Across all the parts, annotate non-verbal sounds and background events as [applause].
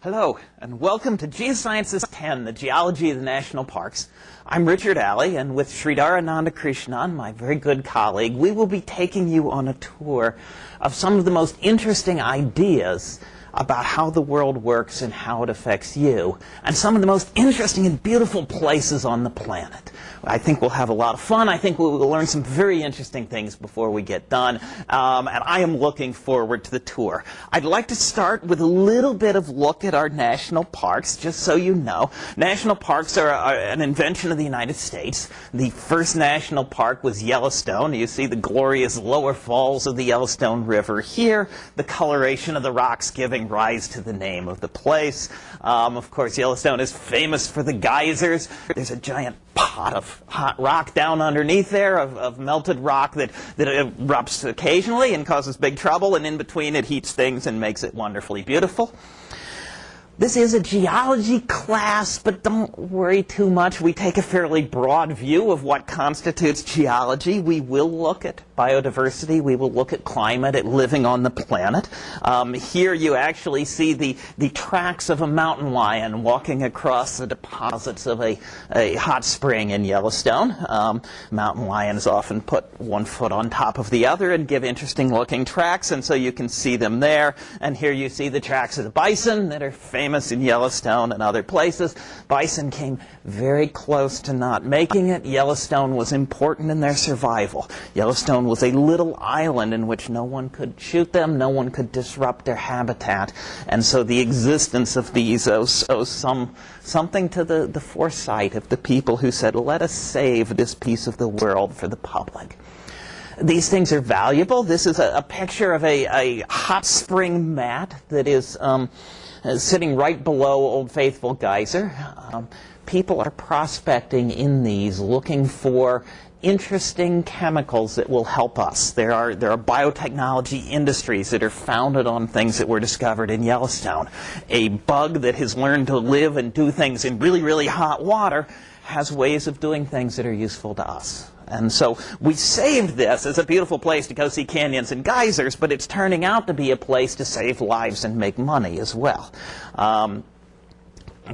Hello, and welcome to Geosciences 10, the geology of the national parks. I'm Richard Alley, and with Sridhar Anandakrishnan, my very good colleague, we will be taking you on a tour of some of the most interesting ideas about how the world works and how it affects you, and some of the most interesting and beautiful places on the planet. I think we'll have a lot of fun. I think we'll learn some very interesting things before we get done, um, and I am looking forward to the tour. I'd like to start with a little bit of look at our national parks, just so you know. National parks are, are an invention of the United States. The first national park was Yellowstone. You see the glorious lower falls of the Yellowstone River here, the coloration of the rocks giving rise to the name of the place. Um, of course, Yellowstone is famous for the geysers. There's a giant pot of hot rock down underneath there, of, of melted rock that, that erupts occasionally and causes big trouble, and in between it heats things and makes it wonderfully beautiful. This is a geology class, but don't worry too much. We take a fairly broad view of what constitutes geology. We will look at biodiversity. We will look at climate, at living on the planet. Um, here you actually see the, the tracks of a mountain lion walking across the deposits of a, a hot spring in Yellowstone. Um, mountain lions often put one foot on top of the other and give interesting looking tracks, and so you can see them there. And here you see the tracks of the bison that are famous in Yellowstone and other places. Bison came very close to not making it. Yellowstone was important in their survival. Yellowstone was a little island in which no one could shoot them, no one could disrupt their habitat. And so the existence of these owes, owes some, something to the, the foresight of the people who said, let us save this piece of the world for the public. These things are valuable. This is a, a picture of a, a, hot spring mat that is um, sitting right below Old Faithful Geyser. Um, people are prospecting in these, looking for interesting chemicals that will help us. There are, there are biotechnology industries that are founded on things that were discovered in Yellowstone. A bug that has learned to live and do things in really, really hot water has ways of doing things that are useful to us. And so we saved this as a beautiful place to go see canyons and geysers, but it's turning out to be a place to save lives and make money as well. Um,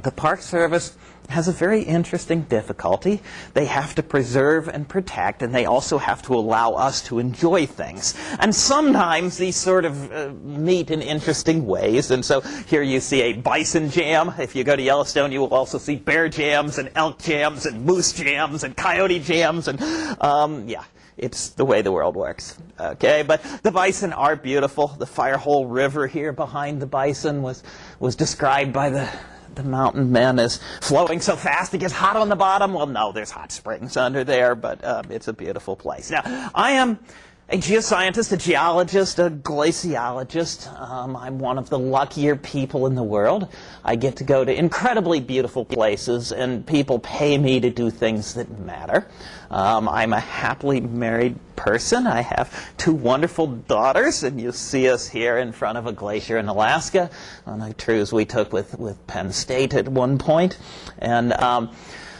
the Park Service has a very interesting difficulty. They have to preserve and protect, and they also have to allow us to enjoy things. And sometimes these sort of uh, meet in interesting ways. And so here you see a bison jam. If you go to Yellowstone, you will also see bear jams and elk jams and moose jams and coyote jams. And um, yeah, it's the way the world works. Okay, but the bison are beautiful. The Firehole River here behind the bison was, was described by the the mountain men is flowing so fast it gets hot on the bottom. Well, no, there's hot springs under there, but um, it's a beautiful place. Now, I am a geoscientist, a geologist, a glaciologist. Um, I'm one of the luckier people in the world. I get to go to incredibly beautiful places, and people pay me to do things that matter. Um, I'm a happily married person. I have two wonderful daughters, and you see us here in front of a glacier in Alaska on a cruise we took with, with Penn State at one point. And um,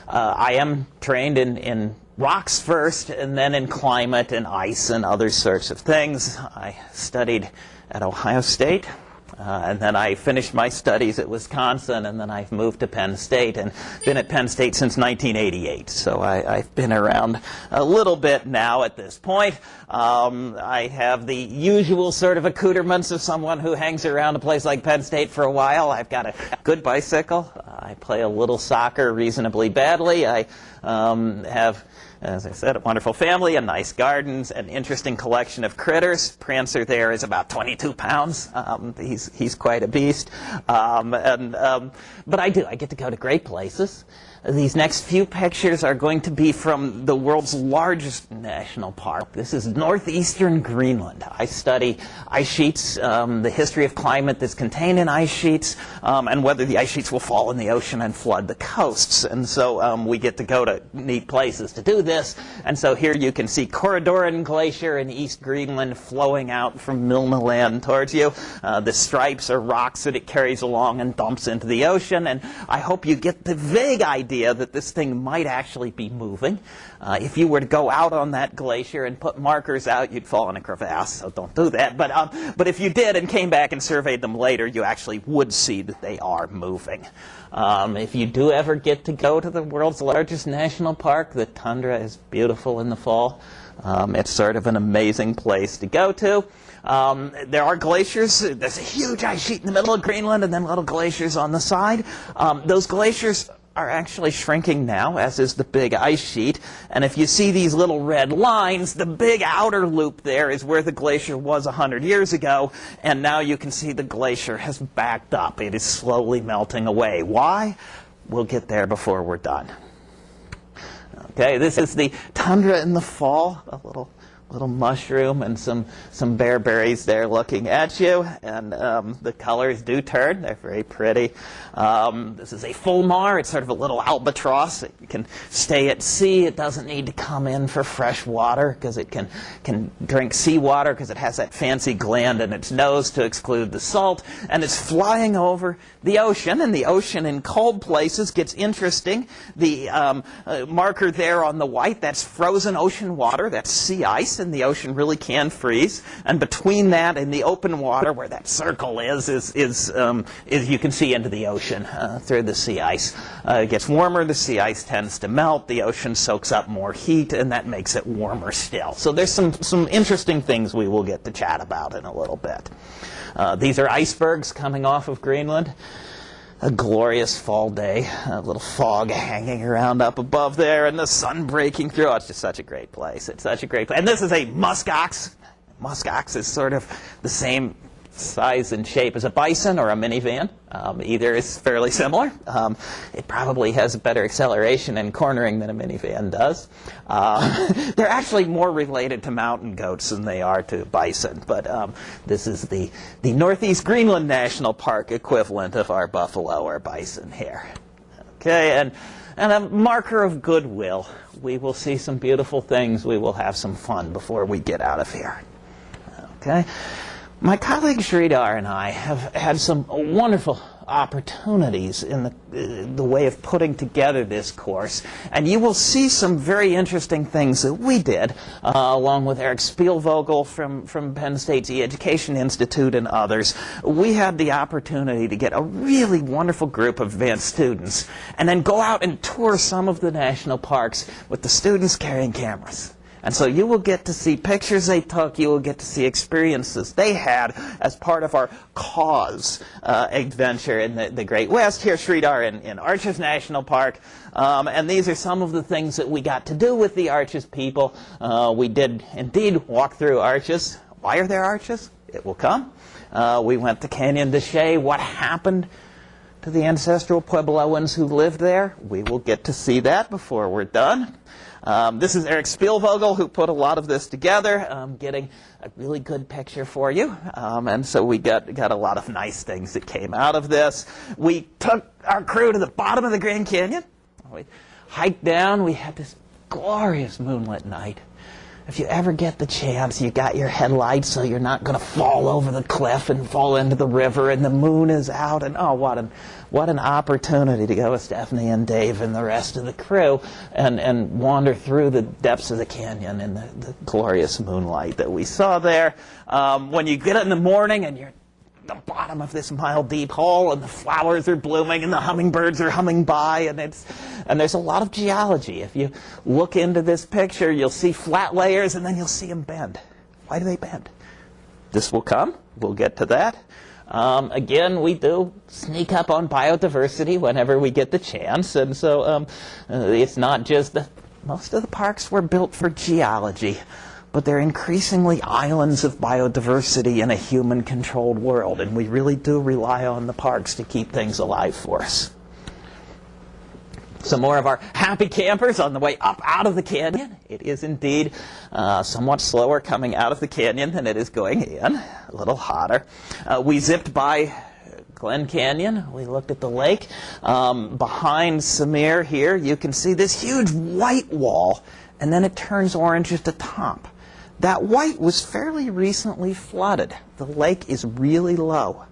uh, I am trained in, in rocks first, and then in climate and ice and other sorts of things. I studied at Ohio State. Uh, and then I finished my studies at Wisconsin, and then I've moved to Penn State and been at Penn State since 1988. So I, have been around a little bit now at this point. Um, I have the usual sort of accoutrements of someone who hangs around a place like Penn State for a while. I've got a good bicycle. I play a little soccer reasonably badly. I um, have as I said, a wonderful family, a nice gardens, an interesting collection of critters. Prancer there is about 22 pounds. Um, he's, he's quite a beast. Um, and, um, but I do. I get to go to great places. These next few pictures are going to be from the world's largest national park. This is northeastern Greenland. I study ice sheets, um, the history of climate that's contained in ice sheets, um, and whether the ice sheets will fall in the ocean and flood the coasts. And so um, we get to go to neat places to do this. And so here you can see Corridoran Glacier in East Greenland flowing out from Milne Land towards you. Uh, the stripes are rocks that it carries along and dumps into the ocean. And I hope you get the vague idea that this thing might actually be moving. Uh, if you were to go out on that glacier and put markers out, you'd fall in a crevasse, so don't do that. But, um, but if you did and came back and surveyed them later, you actually would see that they are moving. Um, if you do ever get to go to the world's largest national park, the tundra is beautiful in the fall. Um, it's sort of an amazing place to go to. Um, there are glaciers. There's a huge ice sheet in the middle of Greenland and then little glaciers on the side. Um, those glaciers are actually shrinking now, as is the big ice sheet. And if you see these little red lines, the big outer loop there is where the glacier was 100 years ago. And now you can see the glacier has backed up. It is slowly melting away. Why? We'll get there before we're done. Okay, this is the tundra in the fall, a little little mushroom and some, some bearberries there looking at you. And um, the colors do turn. They're very pretty. Um, this is a fulmar. It's sort of a little albatross. It can stay at sea. It doesn't need to come in for fresh water because it can, can drink seawater because it has that fancy gland in its nose to exclude the salt. And it's flying over the ocean. And the ocean in cold places gets interesting. The um, uh, marker there on the white, that's frozen ocean water. That's sea ice and the ocean really can freeze. And between that and the open water, where that circle is, is, is, um, is you can see into the ocean uh, through the sea ice. Uh, it gets warmer, the sea ice tends to melt, the ocean soaks up more heat, and that makes it warmer still. So there's some, some interesting things we will get to chat about in a little bit. Uh, these are icebergs coming off of Greenland a glorious fall day, a little fog hanging around up above there, and the sun breaking through. Oh, it's just such a great place. It's such a great place. And this is a muskox. Muskox is sort of the same size and shape as a bison or a minivan. Um, either is fairly similar. Um, it probably has better acceleration and cornering than a minivan does. Uh, [laughs] they're actually more related to mountain goats than they are to bison, but um, this is the, the Northeast Greenland National Park equivalent of our buffalo or bison here. Okay, and, and a marker of goodwill. We will see some beautiful things. We will have some fun before we get out of here. Okay. My colleague Sridhar and I have had some wonderful opportunities in the, uh, the way of putting together this course. And you will see some very interesting things that we did, uh, along with Eric Spielvogel from, from Penn State's E-Education Institute and others. We had the opportunity to get a really wonderful group of advanced students and then go out and tour some of the national parks with the students carrying cameras. And so you will get to see pictures they took, you will get to see experiences they had as part of our cause uh, adventure in the, the, Great West. Here, Sridhar in, in Arches National Park. Um, and these are some of the things that we got to do with the Arches people. Uh, we did indeed walk through Arches. Why are there arches? It will come. Uh, we went to Canyon de Chelly. What happened to the ancestral Puebloans who lived there? We will get to see that before we're done. Um, this is Eric Spielvogel who put a lot of this together, um, getting a really good picture for you. Um, and so we got, got a lot of nice things that came out of this. We took our crew to the bottom of the Grand Canyon. We hiked down. We had this glorious moonlit night. If you ever get the chance, you got your headlights so you're not going to fall over the cliff and fall into the river and the moon is out and oh, what an, what an opportunity to go with Stephanie and Dave and the rest of the crew and, and wander through the depths of the canyon in the, the glorious moonlight that we saw there. Um, when you get it in the morning and you're the bottom of this mile deep hole and the flowers are blooming and the hummingbirds are humming by and it's and there's a lot of geology. If you look into this picture you'll see flat layers and then you'll see them bend. Why do they bend? This will come. We'll get to that. Um, again, we do sneak up on biodiversity whenever we get the chance, and so um, it's not just the most of the parks were built for geology but they're increasingly islands of biodiversity in a human-controlled world, and we really do rely on the parks to keep things alive for us. Some more of our happy campers on the way up out of the canyon. It is indeed uh, somewhat slower coming out of the canyon than it is going in, a little hotter. Uh, we zipped by Glen Canyon. We looked at the lake. Um, behind Samir here, you can see this huge white wall and then it turns orange at the top. That white was fairly recently flooded. The lake is really low.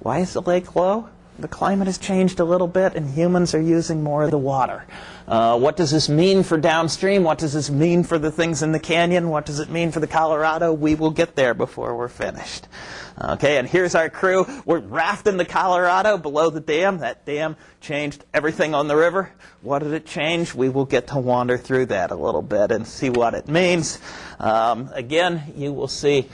Why is the lake low? The climate has changed a little bit and humans are using more of the water. Uh, what does this mean for downstream? What does this mean for the things in the canyon? What does it mean for the Colorado? We will get there before we're finished. Okay, and here's our crew. We're rafting the Colorado below the dam. That dam changed everything on the river. What did it change? We will get to wander through that a little bit and see what it means. Um, again, you will see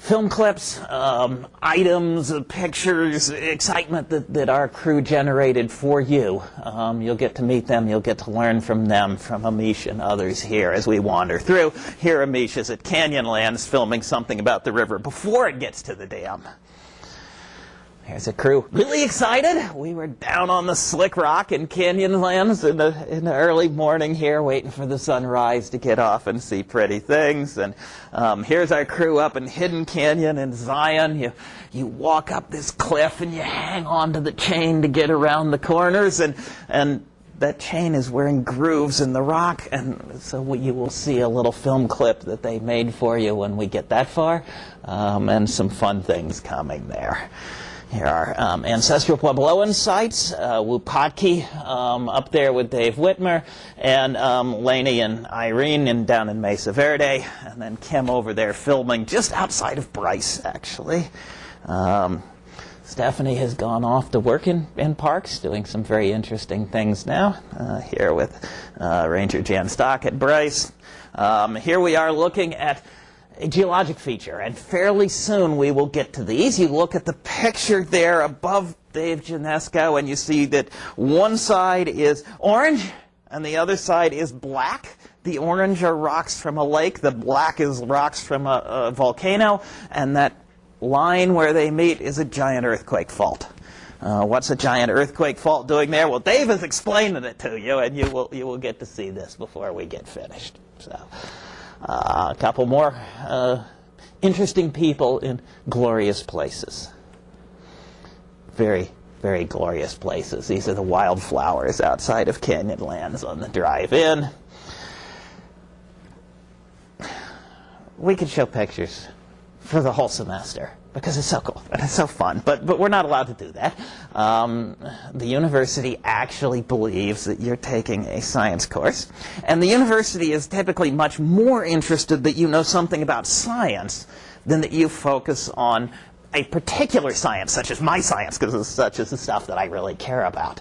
film clips, um, items, uh, pictures, excitement that, that our crew generated for you. Um, you'll get to meet them. You'll get to learn from them, from Amish and others here as we wander through. Here Amish is at Canyonlands filming something about the river before it gets to the dam. Here's a crew really excited. We were down on the slick rock in Canyonlands in the, in the early morning here, waiting for the sunrise to get off and see pretty things. And um, here's our crew up in Hidden Canyon in Zion. You, you walk up this cliff and you hang on to the chain to get around the corners. And, and that chain is wearing grooves in the rock. And so you will see a little film clip that they made for you when we get that far. Um, and some fun things coming there. Here are um, ancestral Puebloan sites, uh, Wupatki um, up there with Dave Whitmer, and um, Laney and Irene in, down in Mesa Verde, and then Kim over there filming just outside of Bryce, actually. Um, Stephanie has gone off to work in, in parks, doing some very interesting things now, uh, here with uh, Ranger Jan Stock at Bryce. Um, here we are looking at geologic feature, and fairly soon we will get to these. You look at the picture there above Dave Janesco, and you see that one side is orange, and the other side is black. The orange are rocks from a lake, the black is rocks from a, a volcano, and that line where they meet is a giant earthquake fault. Uh, what's a giant earthquake fault doing there? Well, Dave is explaining it to you, and you will, you will get to see this before we get finished. So. Uh, a couple more uh, interesting people in glorious places. Very, very glorious places. These are the wildflowers outside of Canyonlands on the drive-in. We could show pictures for the whole semester because it's so cool and it's so fun. But, but we're not allowed to do that. Um, the university actually believes that you're taking a science course. And the university is typically much more interested that you know something about science than that you focus on a particular science, such as my science, because such is the stuff that I really care about.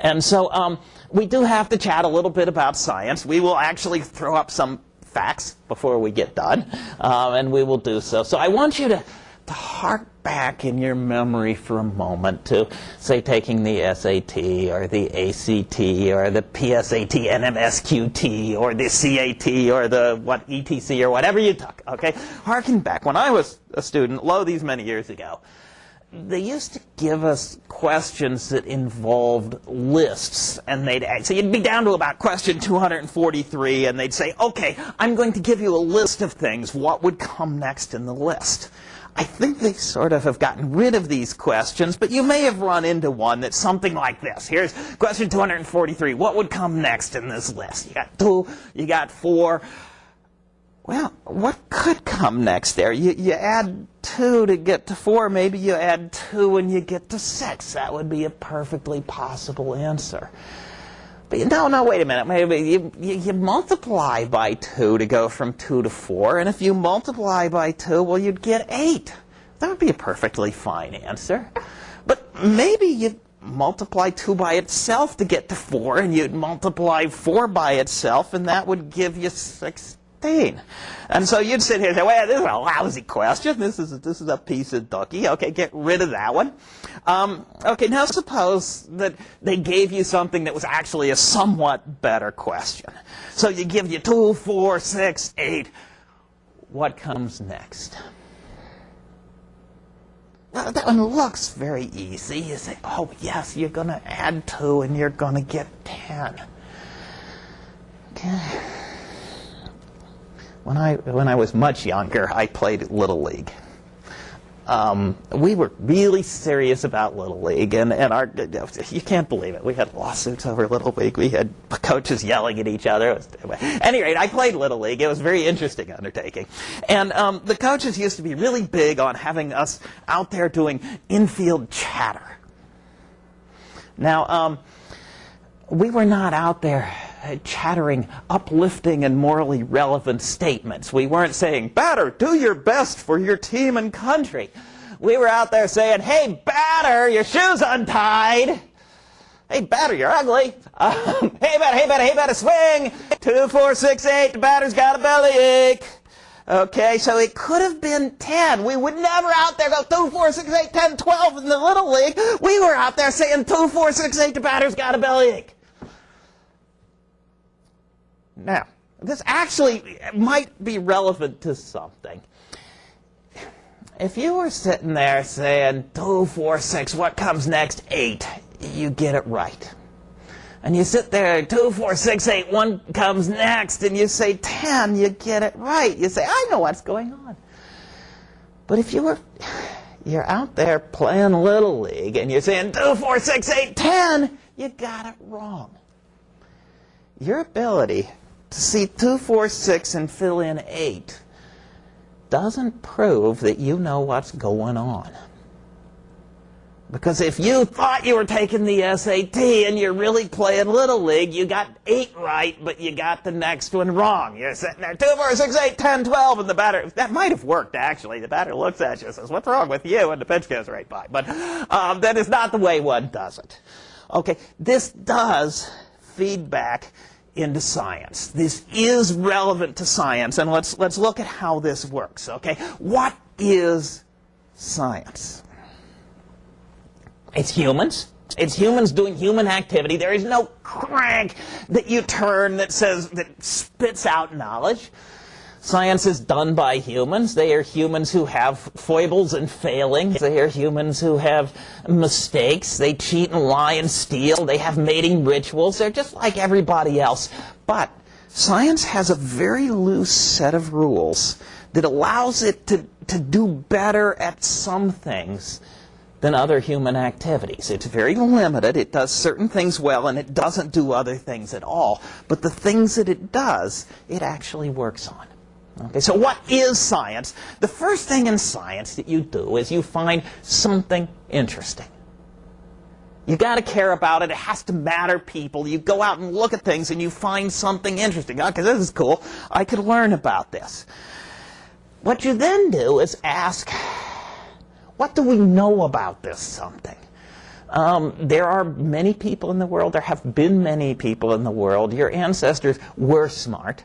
And so um, we do have to chat a little bit about science. We will actually throw up some facts before we get done, um, and we will do so. So I want you to to hark back in your memory for a moment to, say, taking the SAT or the ACT or the PSAT, NMSQT or the CAT or the what ETC or whatever you took. Okay, harken back. When I was a student, lo, these many years ago, they used to give us questions that involved lists and they'd so you'd be down to about question 243 and they'd say okay i'm going to give you a list of things what would come next in the list I think they sort of have gotten rid of these questions, but you may have run into one that's something like this. Here's question 243. What would come next in this list? You got two, you got four. Well, what could come next there? You, you add two to get to four. Maybe you add two and you get to six. That would be a perfectly possible answer. But no, no, wait a minute. Maybe you, you, you, multiply by 2 to go from 2 to 4. And if you multiply by 2, well, you'd get 8. That would be a perfectly fine answer. But maybe you multiply 2 by itself to get to 4, and you'd multiply 4 by itself, and that would give you 6 and so you'd sit here and say, well, this is a lousy question. This is, this is a piece of ducky. Okay, get rid of that one. Um, okay, now suppose that they gave you something that was actually a somewhat better question. So you give you two, four, six, eight. What comes next? Well, that one looks very easy. You say, oh, yes, you're going to add 2 and you're going to get 10. Okay. When I, when I was much younger, I played Little League. um, we were really serious about Little League, and, and our you can't believe it. We had lawsuits over Little League. We had coaches yelling at each other. Was, at any rate, I played Little League. It was a very interesting undertaking, and um, the coaches used to be really big on having us out there doing infield chatter. Now, um, we were not out there chattering uplifting and morally relevant statements. We weren't saying, batter, do your best for your team and country. We were out there saying, hey, batter, your shoe's untied. Hey, batter, you're ugly. [laughs] Um, hey, batter, hey, batter, hey, batter, swing. Two, four, six, eight, the batter's got a bellyache. Okay, so it could have been 10. We would never out there go 2, 4, 6, 8, 10, 12 in the Little League. We were out there saying 2, 4, 6, 8, the batter's got a bellyache. Now, this actually might be relevant to something. If you were sitting there saying, two, four, six, what comes next? Eight. You get it right. And you sit there, two, four, six, eight, one comes next, and you say ten, you get it right. You say, I know what's going on. But if you were, you're out there playing Little League, and you're saying two, four, six, eight, ten, you got it wrong. Your ability to see 2, 4, 6 and fill in 8 doesn't prove that you know what's going on. Because if you thought you were taking the SAT and you're really playing Little League, you got 8 right, but you got the next one wrong. You're sitting there, 2, 4, 6, 8, 10, 12, and the batter, that might have worked actually. The batter looks at you and says, what's wrong with you? And the pitch goes right by. But um, that is not the way one does it. Okay, this does feedback into science. This is relevant to science, and let's, let's look at how this works, okay? What is science? It's humans. It's humans doing human activity. There is no crank that you turn that says, that spits out knowledge. Science is done by humans. They are humans who have foibles and failings. They are humans who have mistakes. They cheat and lie and steal. They have mating rituals. They're just like everybody else. But science has a very loose set of rules that allows it to, to do better at some things than other human activities. It's very limited. It does certain things well, and it doesn't do other things at all. But the things that it does, it actually works on. Okay, so what is science? The first thing in science that you do is you find something interesting. You got to care about it. It has to matter people. You go out and look at things and you find something interesting. Okay, this is cool. I could learn about this. What you then do is ask, what do we know about this something? Um, there are many people in the world. There have been many people in the world. Your ancestors were smart.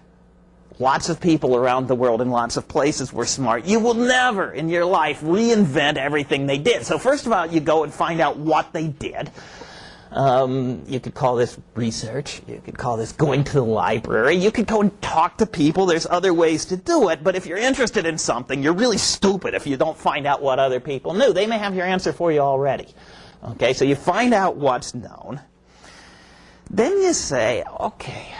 Lots of people around the world in lots of places were smart. You will never in your life reinvent everything they did. So first of all, you go and find out what they did. Um, you could call this research. You could call this going to the library. You could go and talk to people. There's other ways to do it. But if you're interested in something, you're really stupid if you don't find out what other people knew. They may have your answer for you already. Okay, so you find out what's known. Then you say, okay,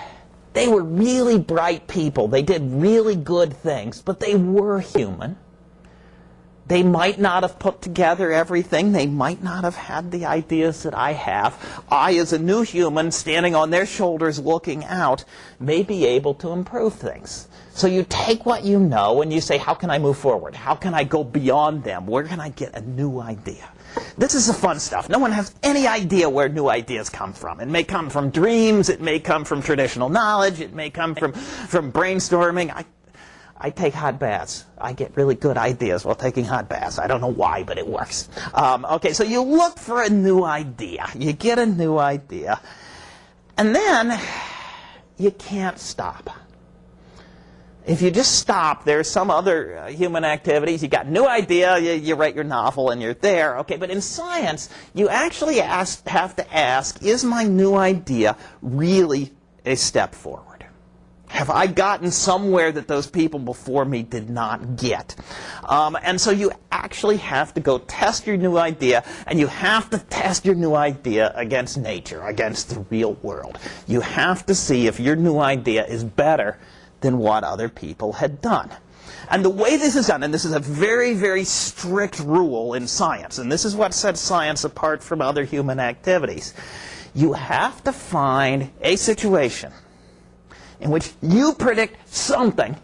they were really bright people. They did really good things, but they were human. They might not have put together everything. They might not have had the ideas that I have. I, as a new human, standing on their shoulders looking out, may be able to improve things. So you take what you know and you say, how can I move forward? How can I go beyond them? Where can I get a new idea? This is the fun stuff. No one has any idea where new ideas come from. It may come from dreams. It may come from traditional knowledge. It may come from, from brainstorming. I, I take hot baths. I get really good ideas while taking hot baths. I don't know why, but it works. Um, okay, so you look for a new idea. You get a new idea. And then you can't stop. If you just stop, there's some other uh, human activities. You got a new idea, you, you, write your novel, and you're there. Okay, but in science, you actually ask, have to ask, is my new idea really a step forward? Have I gotten somewhere that those people before me did not get? Um, and so you actually have to go test your new idea, and you have to test your new idea against nature, against the real world. You have to see if your new idea is better than what other people had done. And the way this is done, and this is a very, very strict rule in science, and this is what sets science apart from other human activities. You have to find a situation in which you predict something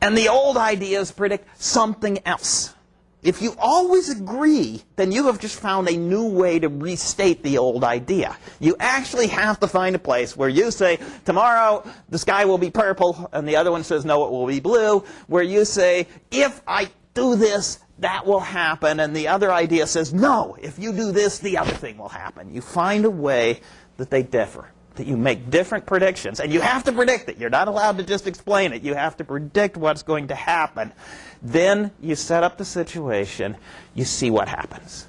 and the old ideas predict something else. If you always agree, then you have just found a new way to restate the old idea. You actually have to find a place where you say, tomorrow the sky will be purple, and the other one says, no, it will be blue, where you say, if I do this, that will happen, and the other idea says, no, if you do this, the other thing will happen. You find a way that they differ that you make different predictions. And you have to predict it. You're not allowed to just explain it. You have to predict what's going to happen. Then you set up the situation. You see what happens.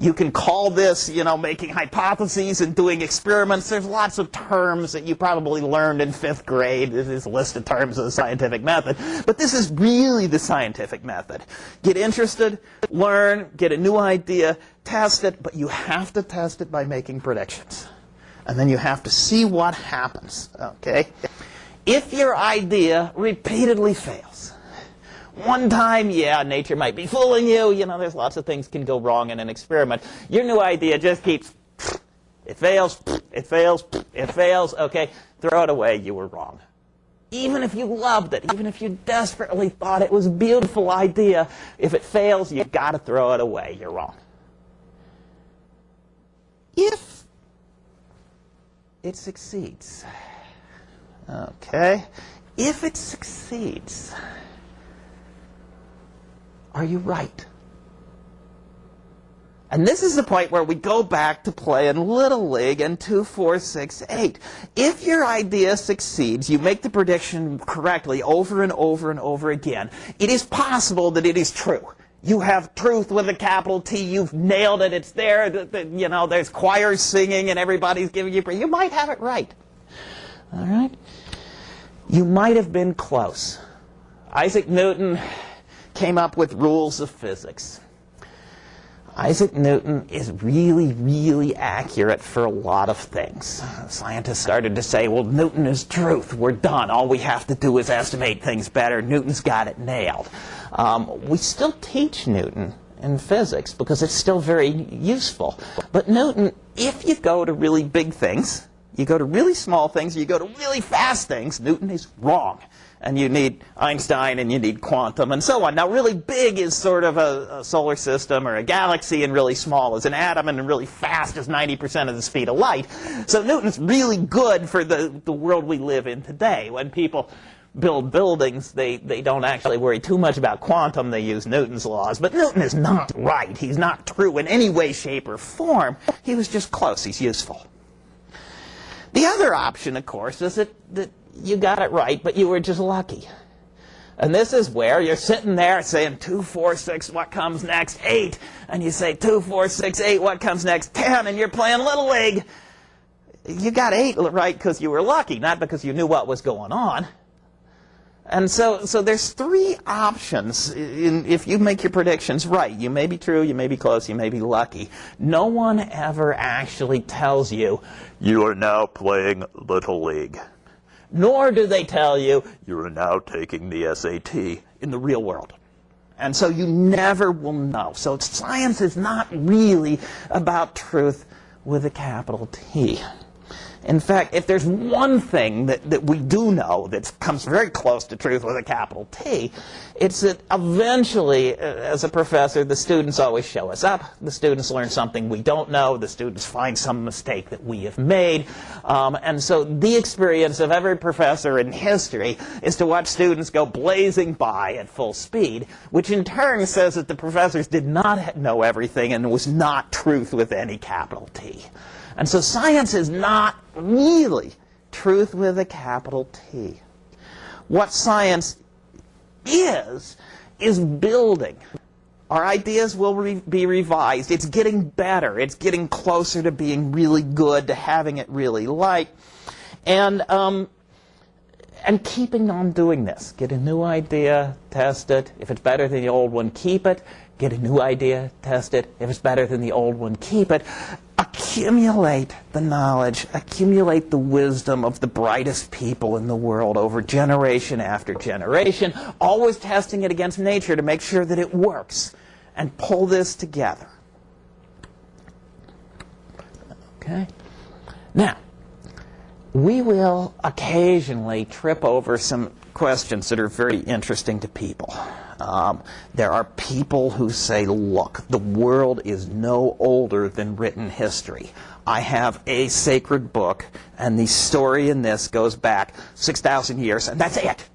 You can call this, you know, making hypotheses and doing experiments. There's lots of terms that you probably learned in fifth grade. This is a list of terms of the scientific method. But this is really the scientific method. Get interested, learn, get a new idea, test it, but you have to test it by making predictions and then you have to see what happens, okay? If your idea repeatedly fails, one time, yeah, nature might be fooling you. You know, there's lots of things can go wrong in an experiment. Your new idea just keeps, it fails, it fails, it fails, okay? Throw it away, you were wrong. Even if you loved it, even if you desperately thought it was a beautiful idea, if it fails, you've got to throw it away, you're wrong. If it succeeds. Okay? If it succeeds, are you right? And this is the point where we go back to play in Little League in 2, 4, 6, 8. If your idea succeeds, you make the prediction correctly over and over and over again, it is possible that it is true. You have truth with a capital T. You've nailed it. It's there. The, the, you know, there's choirs singing and everybody's giving you praise. You might have it right. All right? You might have been close. Isaac Newton came up with rules of physics. Isaac Newton is really, really accurate for a lot of things. Scientists started to say, well, Newton is truth. We're done. All we have to do is estimate things better. Newton's got it nailed. Um, we still teach Newton in physics because it's still very useful. But Newton, if you go to really big things, you go to really small things, you go to really fast things, Newton is wrong and you need Einstein and you need quantum and so on. Now really big is sort of a, a, solar system or a galaxy and really small is an atom and really fast is 90% of the speed of light. So Newton's really good for the, the world we live in today. When people build buildings, they, they don't actually worry too much about quantum. They use Newton's laws. But Newton is not right. He's not true in any way, shape, or form. He was just close. He's useful. The other option, of course, is that, that you got it right, but you were just lucky. And this is where you're sitting there saying 2, 4, 6, what comes next? 8. And you say 2, 4, 6, 8, what comes next? 10. And you're playing Little League. You got 8 right because you were lucky, not because you knew what was going on. And so, so there's three options in, if you make your predictions right. You may be true, you may be close, you may be lucky. No one ever actually tells you, you are now playing Little League nor do they tell you you are now taking the SAT in the real world. And so you never will know. So science is not really about truth with a capital T. In fact, if there's one thing that, that we do know that comes very close to truth with a capital T, it's that eventually, uh, as a professor, the students always show us up. The students learn something we don't know. The students find some mistake that we have made. Um, and so the experience of every professor in history is to watch students go blazing by at full speed, which in turn says that the professors did not know everything and was not truth with any capital T. And so science is not really truth with a capital T. What science is, is building. Our ideas will re be revised. It's getting better. It's getting closer to being really good, to having it really like. And, um, and keeping on doing this. Get a new idea, test it. If it's better than the old one, keep it. Get a new idea, test it. If it's better than the old one, keep it accumulate the knowledge, accumulate the wisdom of the brightest people in the world over generation after generation, always testing it against nature to make sure that it works, and pull this together. Okay? Now, we will occasionally trip over some questions that are very interesting to people. Um, there are people who say, look, the world is no older than written history. I have a sacred book, and the story in this goes back 6,000 years, and that's it.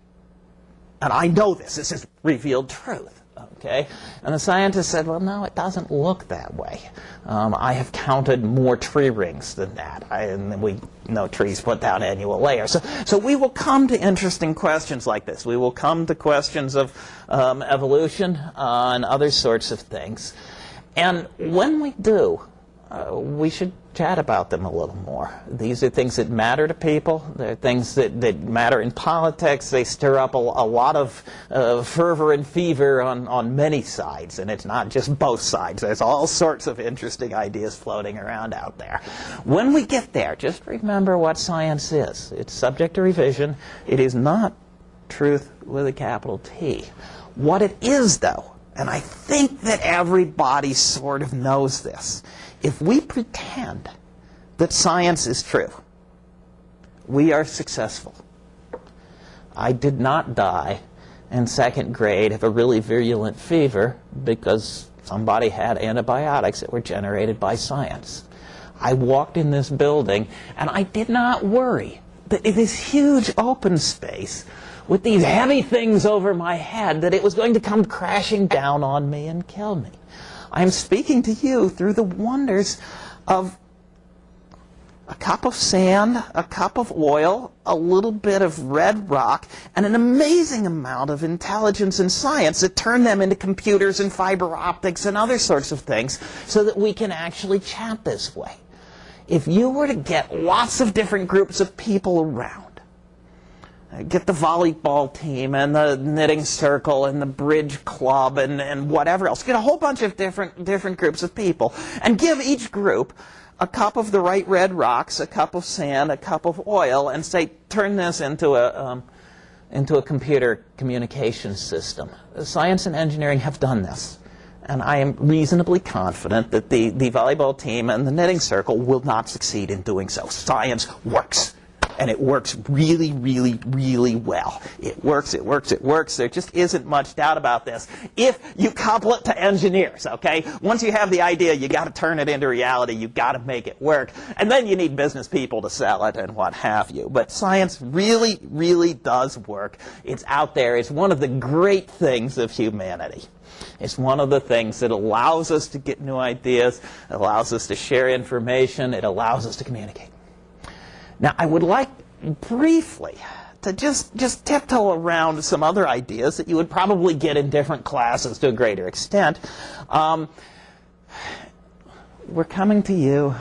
And I know this. This is revealed truth. Okay? And the scientist said, well, no, it doesn't look that way. Um, I have counted more tree rings than that. I, and we know trees put down annual layers. So, so we will come to interesting questions like this. We will come to questions of um, evolution uh, and other sorts of things. And when we do, uh, we should chat about them a little more. These are things that matter to people. They're things that, that matter in politics. They stir up a, a lot of uh, fervor and fever on, on many sides, and it's not just both sides. There's all sorts of interesting ideas floating around out there. When we get there, just remember what science is. It's subject to revision. It is not truth with a capital T. What it is, though, and I think that everybody sort of knows this, if we pretend that science is true, we are successful. I did not die in second grade of a really virulent fever because somebody had antibiotics that were generated by science. I walked in this building and I did not worry that in this huge open space with these heavy things over my head that it was going to come crashing down on me and kill me. I am speaking to you through the wonders of a cup of sand, a cup of oil, a little bit of red rock, and an amazing amount of intelligence and science that turn them into computers and fiber optics and other sorts of things so that we can actually chat this way. If you were to get lots of different groups of people around, get the volleyball team and the knitting circle and the bridge club and, and whatever else. Get a whole bunch of different, different groups of people and give each group a cup of the right red rocks, a cup of sand, a cup of oil, and say, turn this into a, um, into a computer communication system. Science and engineering have done this. And I am reasonably confident that the, the volleyball team and the knitting circle will not succeed in doing so. Science works and it works really, really, really well. It works, it works, it works. There just isn't much doubt about this. If you couple it to engineers, okay? Once you have the idea, you got to turn it into reality. You got to make it work. And then you need business people to sell it and what have you. But science really, really does work. It's out there. It's one of the great things of humanity. It's one of the things that allows us to get new ideas, allows us to share information, it allows us to communicate. Now, I would like briefly to just, just tiptoe around some other ideas that you would probably get in different classes to a greater extent. Um, we're coming to you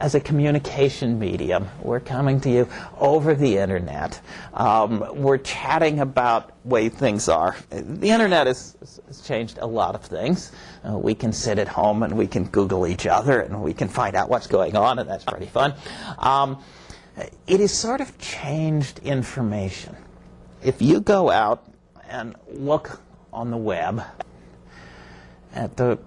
as a communication medium. We're coming to you over the internet. Um, we're chatting about way things are. The internet has, has changed a lot of things. Uh, we can sit at home and we can Google each other and we can find out what's going on, and that's pretty fun. Um, it has sort of changed information. If you go out and look on the web at the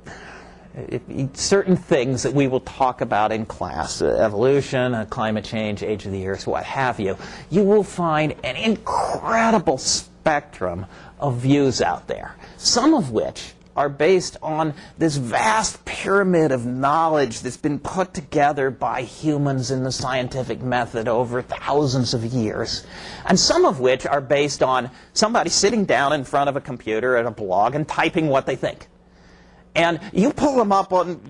certain things that we will talk about in class, uh, evolution, uh, climate change, age of the earth, what have you, you will find an incredible spectrum of views out there, some of which are based on this vast pyramid of knowledge that's been put together by humans in the scientific method over thousands of years. And some of which are based on somebody sitting down in front of a computer at a blog and typing what they think. And you pull them up on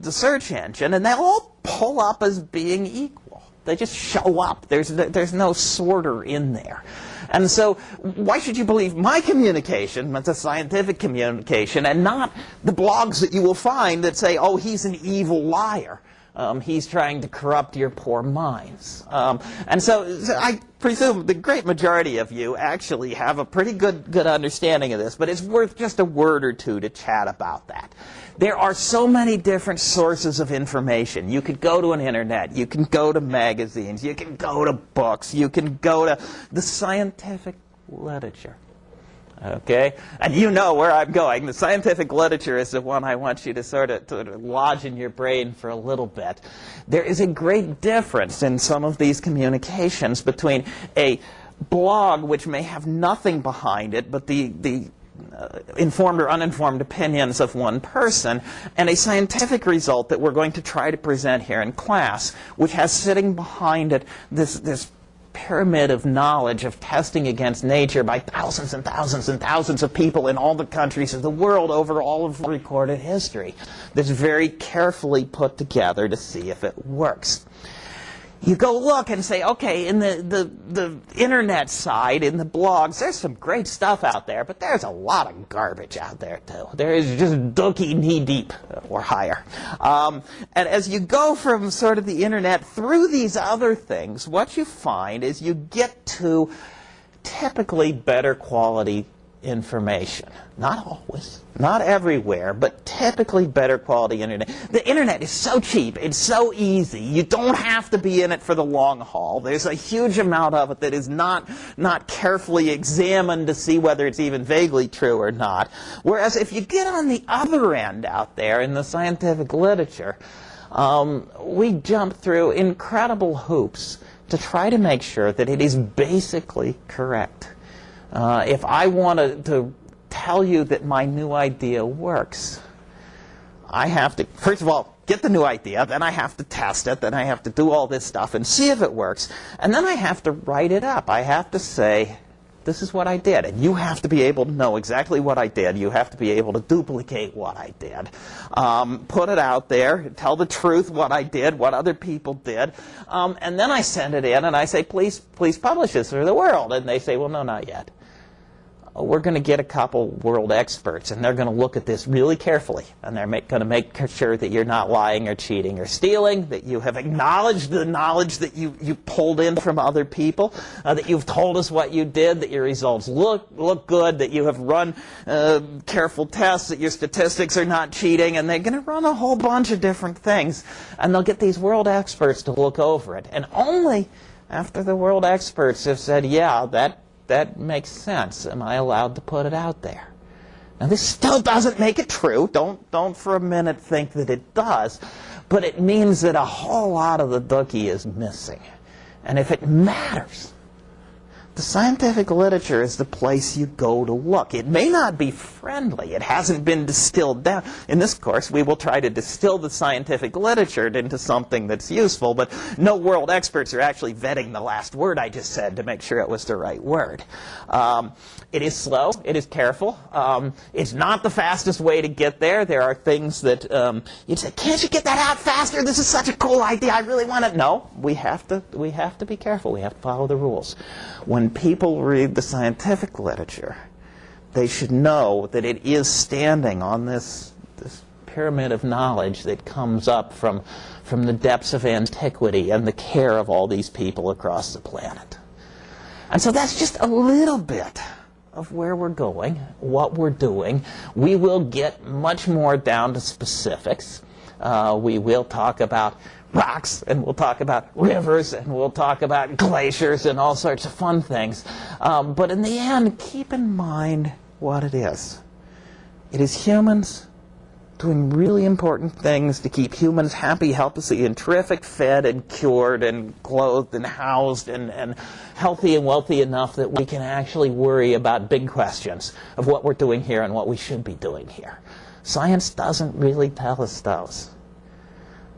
the search engine and they all pull up as being equal. They just show up. There's, there's no sorter in there. And so why should you believe my communication, it's a scientific communication, and not the blogs that you will find that say, oh, he's an evil liar. Um, he's trying to corrupt your poor minds. Um, and so, so, I presume the great majority of you actually have a pretty good, good understanding of this, but it's worth just a word or two to chat about that. There are so many different sources of information. You could go to an internet, you can go to magazines, you can go to books, you can go to the scientific literature. Okay? And you know where I'm going. The scientific literature is the one I want you to sort of, of lodge in your brain for a little bit. There is a great difference in some of these communications between a blog which may have nothing behind it, but the, the uh, informed or uninformed opinions of one person, and a scientific result that we're going to try to present here in class, which has sitting behind it this, this pyramid of knowledge of testing against nature by thousands and thousands and thousands of people in all the countries of the world over all of recorded history. That's very carefully put together to see if it works you go look and say, okay, in the, the, the internet side, in the blogs, there's some great stuff out there, but there's a lot of garbage out there too. There is just dookie knee deep or higher. Um, and as you go from sort of the internet through these other things, what you find is you get to typically better quality information. Not always, not everywhere, but typically better quality internet. The internet is so cheap, it's so easy. You don't have to be in it for the long haul. There's a huge amount of it that is not, not carefully examined to see whether it's even vaguely true or not. Whereas if you get on the other end out there in the scientific literature, um, we jump through incredible hoops to try to make sure that it is basically correct. Uh, if I wanted to, tell you that my new idea works, I have to, first of all, get the new idea, then I have to test it, then I have to do all this stuff and see if it works, and then I have to write it up. I have to say, this is what I did. And you have to be able to know exactly what I did. You have to be able to duplicate what I did. Um, put it out there, tell the truth what I did, what other people did. Um, and then I send it in and I say, please, please publish this for the world. And they say, well, no, not yet we're going to get a couple world experts, and they're going to look at this really carefully, and they're going to make sure that you're not lying or cheating or stealing, that you have acknowledged the knowledge that you, you pulled in from other people, uh, that you've told us what you did, that your results look, look good, that you have run uh, careful tests, that your statistics are not cheating, and they're going to run a whole bunch of different things, and they'll get these world experts to look over it. And only after the world experts have said, yeah, that that makes sense. Am I allowed to put it out there? Now this still doesn't make it true. Don't, don't for a minute think that it does. But it means that a whole lot of the dookie is missing. And if it matters, the scientific literature is the place you go to look. It may not be friendly. It hasn't been distilled down. In this course, we will try to distill the scientific literature into something that's useful, but no world experts are actually vetting the last word I just said to make sure it was the right word. Um, it is slow. It is careful. Um, it's not the fastest way to get there. There are things that um, you'd say, can't you get that out faster? This is such a cool idea. I really want to. No, we have to, we have to be careful. We have to follow the rules. When when people read the scientific literature, they should know that it is standing on this, this pyramid of knowledge that comes up from, from the depths of antiquity and the care of all these people across the planet. And so that's just a little bit of where we're going, what we're doing. We will get much more down to specifics. Uh, we will talk about rocks, and we'll talk about rivers, and we'll talk about glaciers and all sorts of fun things. Um, but in the end, keep in mind what it is. It is humans doing really important things to keep humans happy, healthy, and terrific, fed and cured and clothed and housed and, and healthy and wealthy enough that we can actually worry about big questions of what we're doing here and what we should be doing here. Science doesn't really tell us those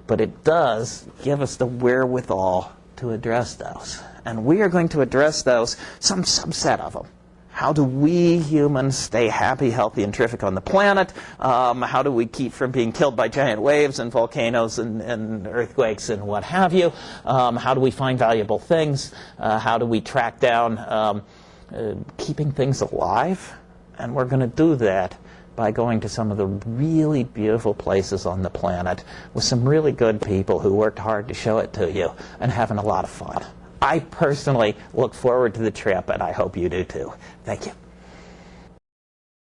but it does give us the wherewithal to address those. And we are going to address those, some subset of them. How do we humans stay happy, healthy, and terrific on the planet? Um, how do we keep from being killed by giant waves and volcanoes and, and earthquakes and what have you? Um, how do we find valuable things? Uh, how do we track down um, uh, keeping things alive? And we're going to do that by going to some of the really beautiful places on the planet with some really good people who worked hard to show it to you and having a lot of fun. I personally look forward to the trip, and I hope you do too. Thank you.